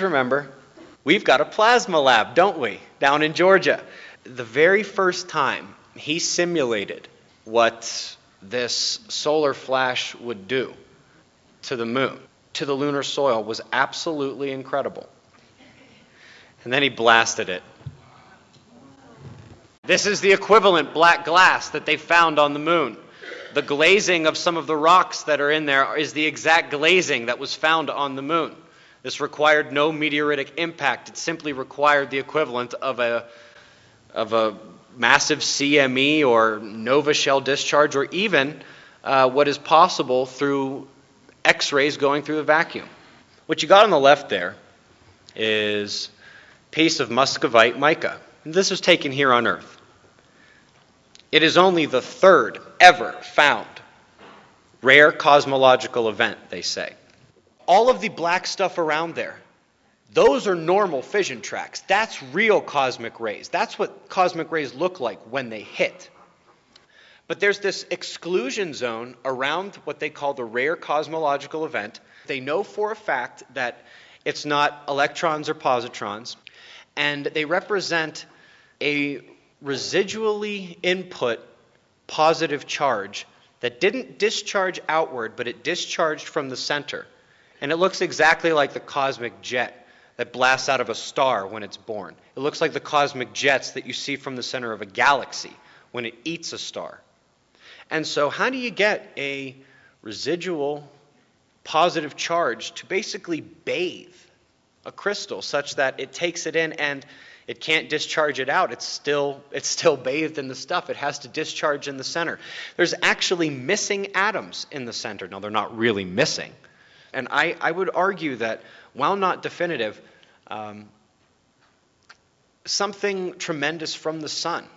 remember, we've got a plasma lab, don't we, down in Georgia. The very first time he simulated what this solar flash would do to the moon, to the lunar soil, was absolutely incredible. And then he blasted it. This is the equivalent black glass that they found on the moon. The glazing of some of the rocks that are in there is the exact glazing that was found on the moon. This required no meteoritic impact. It simply required the equivalent of a, of a massive CME or nova shell discharge, or even uh, what is possible through X rays going through the vacuum. What you got on the left there is piece of muscovite mica. This was taken here on Earth. It is only the third ever found rare cosmological event, they say all of the black stuff around there, those are normal fission tracks. That's real cosmic rays. That's what cosmic rays look like when they hit. But there's this exclusion zone around what they call the rare cosmological event. They know for a fact that it's not electrons or positrons, and they represent a residually input positive charge that didn't discharge outward, but it discharged from the center. And it looks exactly like the cosmic jet that blasts out of a star when it's born. It looks like the cosmic jets that you see from the center of a galaxy when it eats a star. And so, how do you get a residual positive charge to basically bathe a crystal such that it takes it in and it can't discharge it out. It's still, it's still bathed in the stuff. It has to discharge in the center. There's actually missing atoms in the center. Now, they're not really missing, and I, I would argue that, while not definitive, um, something tremendous from the sun